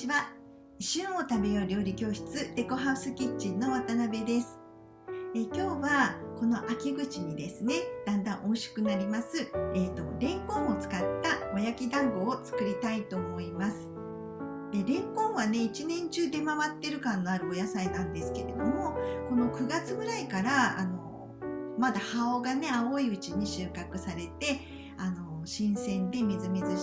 ちは。旬を食べよう料理教室デコハウスキッチンの渡辺です。え今日はこの秋口にですねだんだん美味しくなります、えーと、レンコンを使ったお焼き団子を作りたいと思います。でレンコンはね一年中出回ってる感のあるお野菜なんですけれどもこの9月ぐらいからあのまだ葉がね青いうちに収穫されてあの新鮮でみずみず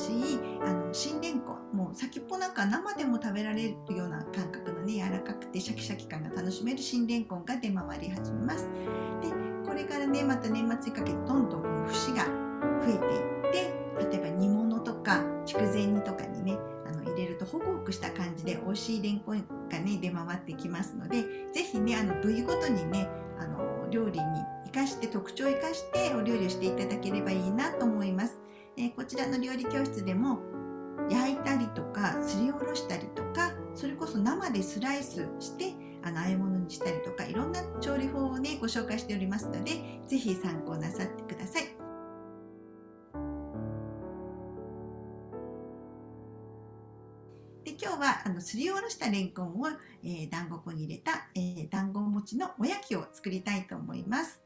る新レンコンが出回り始めますでこれからねまた年末にかけてどんどんこの節が増えていって例えば煮物とか筑前煮とかにねあの入れるとホクホクした感じで美味しいレンコンがね出回ってきますので是非ねあの部位ごとにねあの料理に生かして特徴を生かしてお料理をしていただければいいなと思います。えこちらの料理教室でも焼いたりとかすりおろしたりとかそれこそ生でスライスしてあの和え物にしたりとかいろんな調理法をねご紹介しておりますので是非参考なさってください。で今日はあのすりおろしたれんこんを、えー、団子粉に入れた、えー、団子餅のおやきを作りたいと思います。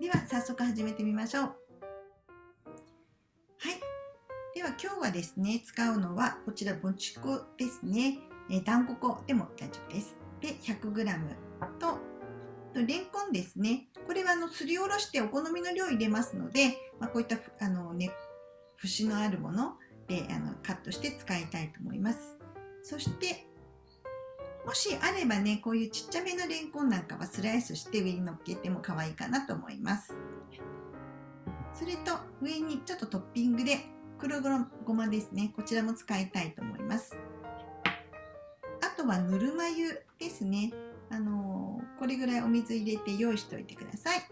では早速始めてみましょう。はい。では今日はですね、使うのはこちら、もち粉ですね。えー、団子粉でも大丈夫です。で、100g と、とレンコンですね。これはあのすりおろしてお好みの量入れますので、まあ、こういったあの、ね、節のあるものであのカットして使いたいと思います。そして、もしあればね、こういうちっちゃめのレンコンなんかはスライスして上に乗っけても可愛いかなと思います。それと上にちょっとトッピングで黒ごまですね。こちらも使いたいと思います。とはぬるま湯ですね。あのー、これぐらいお水入れて用意しておいてください。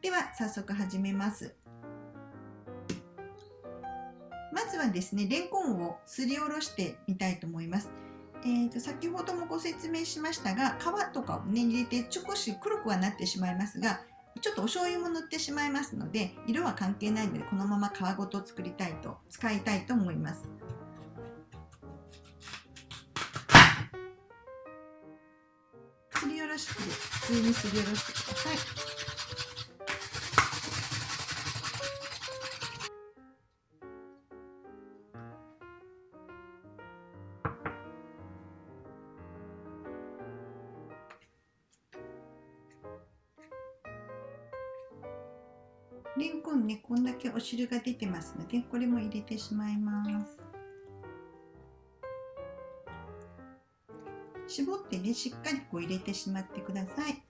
では早速始めます。まずはですね、レンコンをすりおろしてみたいと思います。えーと、先ほどもご説明しましたが皮とかをね入れて少し黒くはなってしまいますがちょっとお醤油も塗ってしまいますので色は関係ないのでこのまま皮ごと作りたいと使いたいと思いますすりおろして普通にすりおろしてくださいレンコンねこんだけお汁が出てますのでこれも入れてしまいます。絞ってねしっかりこう入れてしまってください。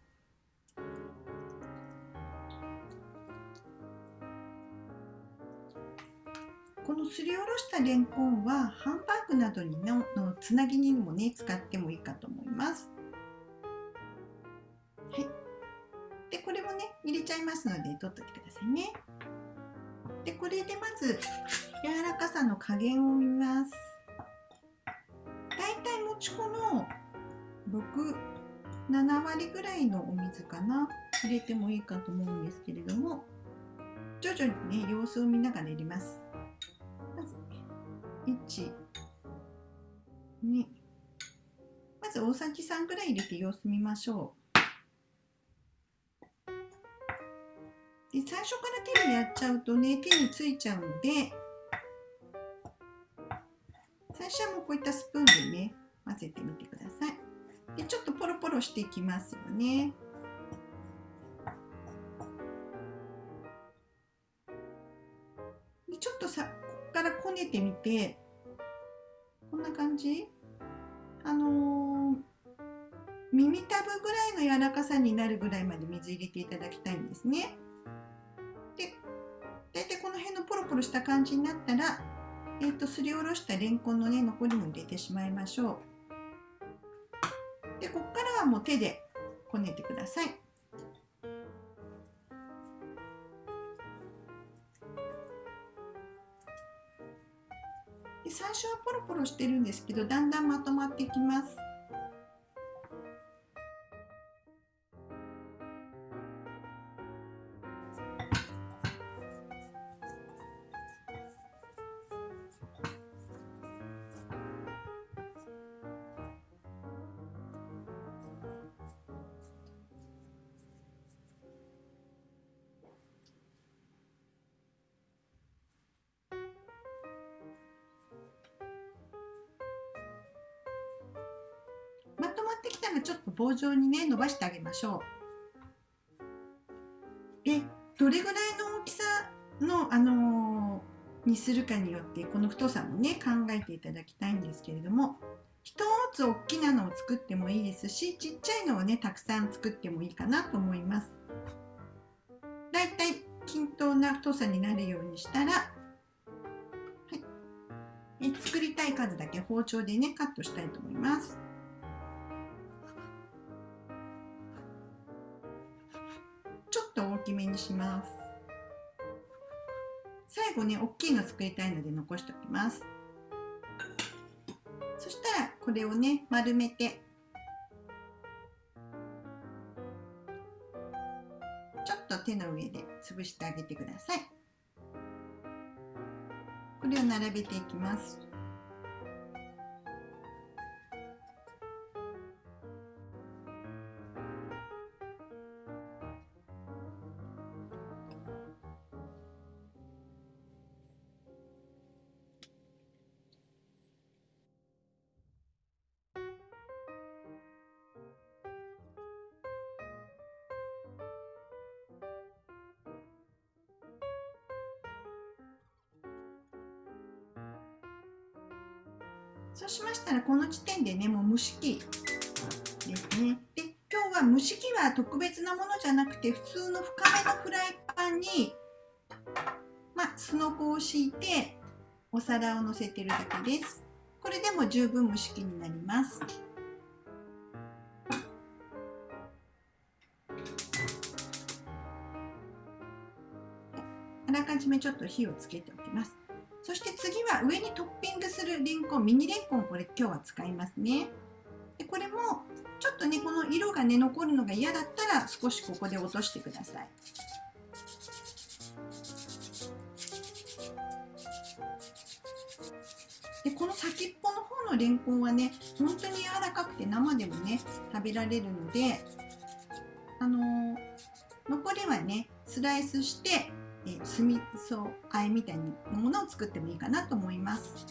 このすりおろしたレンコンはハンバーグなどにののつなぎにもね使ってもいいかと思います。はい、でこれもね入れちゃいますので取っといてくださいね。でこれでまず柔らかさの加減を見ます。だいたいもち粉の67割ぐらいのお水かな入れてもいいかと思うんですけれども徐々にね様子を見ながら入れます。まず1 2まず大さじ3ぐらい入れて様子見ましょう。で最初から手でやっちゃうとね手についちゃうので最初はもうこういったスプーンでね混ぜてみてください。でちょっとポロポロしていきますよね。でちょっとさここからこねてみてこんな感じ？あのー、耳たぶぐらいの柔らかさになるぐらいまで水入れていただきたいんですね。で大体この辺のポロポロした感じになったら、えーと、すりおろしたレンコンのね残りも入れてしまいましょう。はもう手でこねてください。で最初はポロポロしてるんですけどだんだんまとまってきます。したらちょっと棒状にね伸ばしてあげましょう。でどれぐらいの大きさの、あのー、にするかによってこの太さもね考えていただきたいんですけれども一つ大きなのを作ってもいいですしちっちゃいのをねたくさん作ってもいいかなと思います。だいたい均等な太さになるようにしたら、はい、え作りたい数だけ包丁でねカットしたいと思います。きめにします。最後ね大きいの作りたいので残しておきます。そしたらこれをね丸めて。ちょっと手の上で潰してあげてください。これを並べていきます。そうしましたらこの時点でねもう蒸し器ですね。で今日は蒸し器は特別なものじゃなくて普通の深めのフライパンにまあ、すのこを敷いてお皿を乗せてるだけです。これでも十分蒸し器になります。あらかじめちょっと火をつけておきます。は上にトッピングするレンコンミニレンコンこれ今日は使いますね。でこれもちょっとねこの色がね残るのが嫌だったら少しここで落としてください。でこの先っぽの方のレンコンはね本当に柔らかくて生でもね食べられるのであのー、残りはねスライスしてえー、酢味噌あえみたいなものを作ってもいいかなと思います。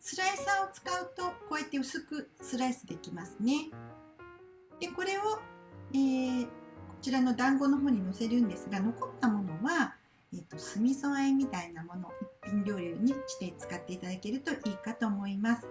スライサーを使うとこうやって薄くスライスできますね。でこれを、えー、こちらの団子の方にのせるんですが残ったものはえーと、酢味噌あえみたいなもの一品料理にして使っていただけるといいかと思います。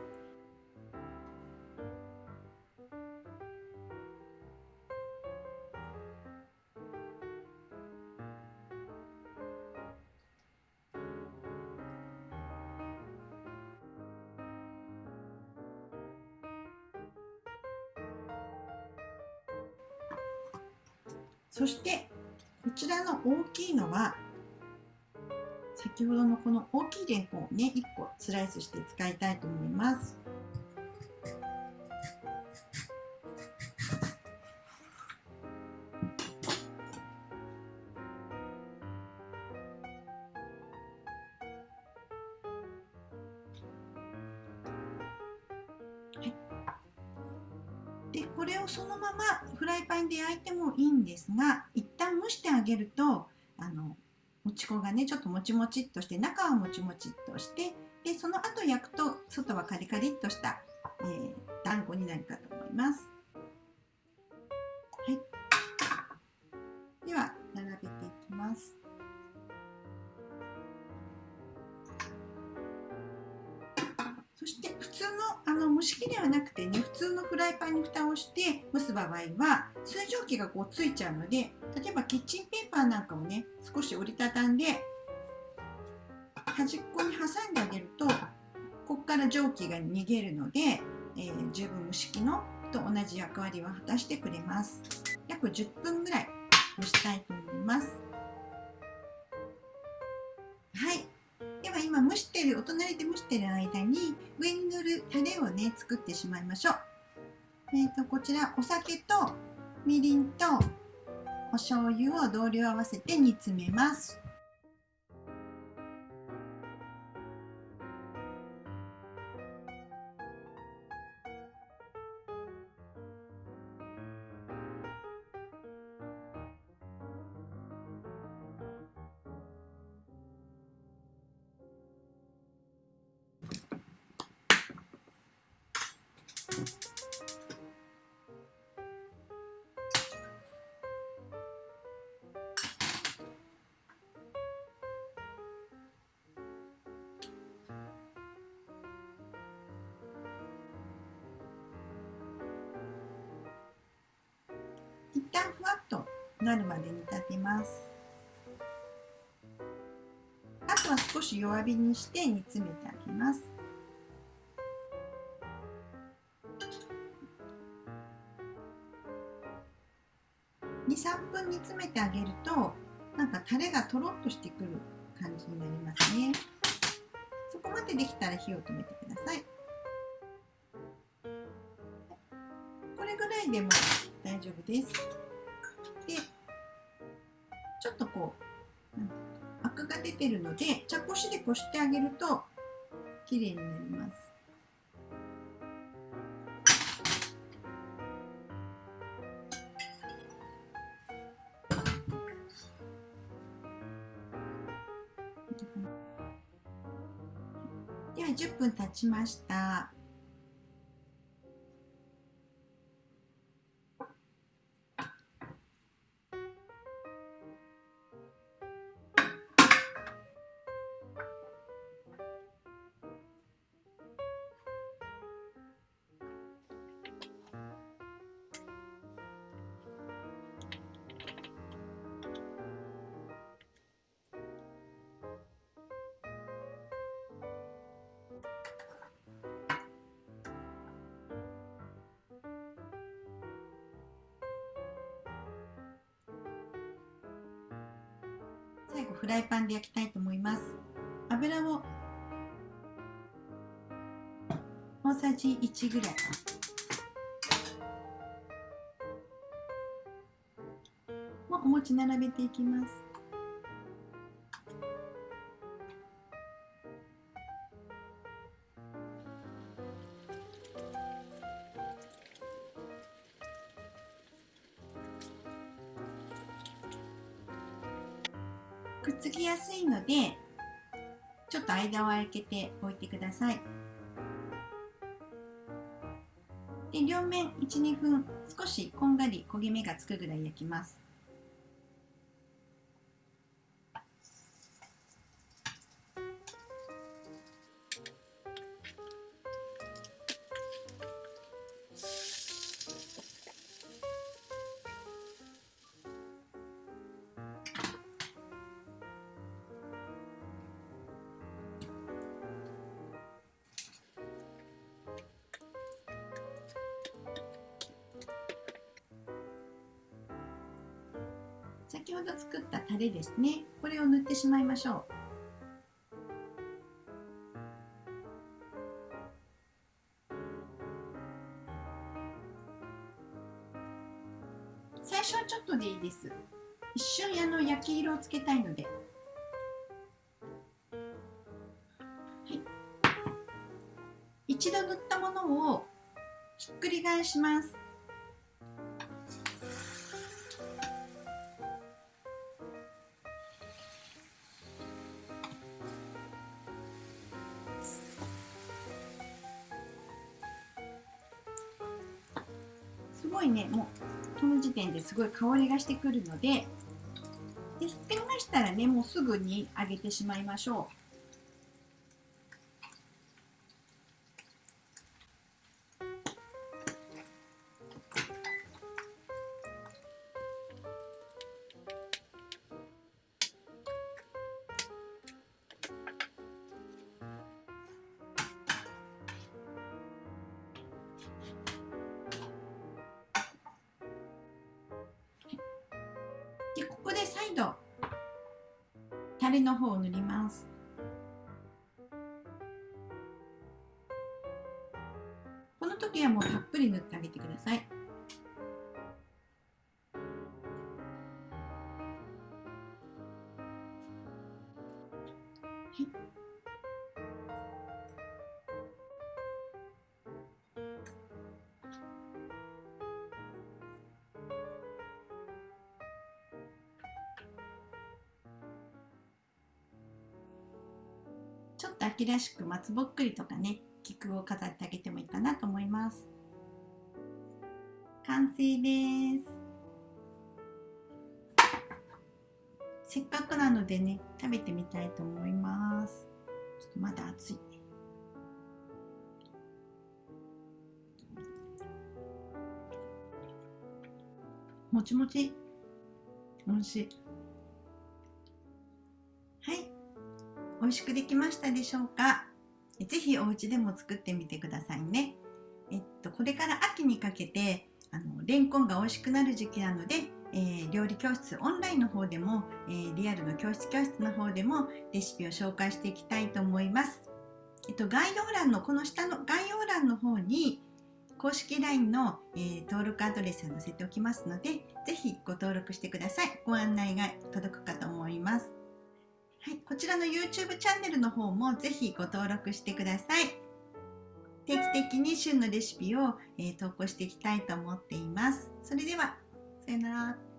そしてこちらの大きいのは先ほどのこの大きいレンコンをね1個スライスして使いたいと思います。でこれをそのままフライパンで焼いてもいいんですが一旦蒸してあげるともち粉がねちょっともちもちっとして中はもちもちっとしてでその後焼くと外はカリカリっとした、えー、団子になるかと思います。はい、では並べていきます。そして普通のあの蒸し器ではなくてね普通のフライパンに蓋をして蒸す場合は水蒸気がこうついちゃうので例えばキッチンペーパーなんかをね少し折りたたんで端っこに挟んであげるとここから蒸気が逃げるので、えー、十分蒸し器のと同じ役割を果たしてくれます。約10分ぐらい蒸したいと思います。はい。では今蒸してるお隣で蒸してる間に上に塗るタレをね作ってしまいましょう。えーとこちらお酒とみりんとお醤油を同量合わせて煮詰めます。旦ふわっとなるまで煮立てます。あとは少し弱火にして煮詰めてあげます。23分煮詰めてあげるとなんかタレがとろっとしてくる感じになりますね。そこまでできたら火を止めてください。これぐらいでも大丈夫です。こうアクが出てるので茶こしでこしてあげると綺麗になります。では10分経ちました。最後フライパンで焼きたいと思います。油を大さじ1ぐらい。もうお餅並べていきます。を開けておいてください。で両面12分少しこんがり焦げ目がつくぐらい焼きます。先ほど作ったタレですね。これを塗ってしまいましょう。最初はちょっとでいいです。一瞬あの焼き色をつけたいので、はい、一度塗ったものをひっくり返します。ごいねもうこの時点ですごい香りがしてくるのででひっくり返したらねもうすぐに揚げてしまいましょう。でここで再度タレの方を塗ります。この時はもうたっぷり塗ってあげてください。はい。っと秋らしく松ぼっくりとかね菊を飾ってあげてもいいかなと思います。完成です。せっかくなのでね食べてみたいと思います。ちょっとまだ熱い。もちもち。美味しい。美味しくできましたでしょうか？ぜひお家でも作ってみてくださいねえっとこれから秋にかけてあのレンコンが美味しくなる時期なので、えー、料理教室オンラインの方でも、えー、リアルの教室教室の方でもレシピを紹介していきたいと思いますえっと、概要欄のこの下の概要欄の方に公式 LINE の、えー、登録アドレスを載せておきますので、ぜひご登録してください。ご案内が届くかと思います。はい、こちらの YouTube チャンネルの方もぜひご登録してください。定期的に旬のレシピを、えー、投稿していきたいと思っています。それでは、さよなら。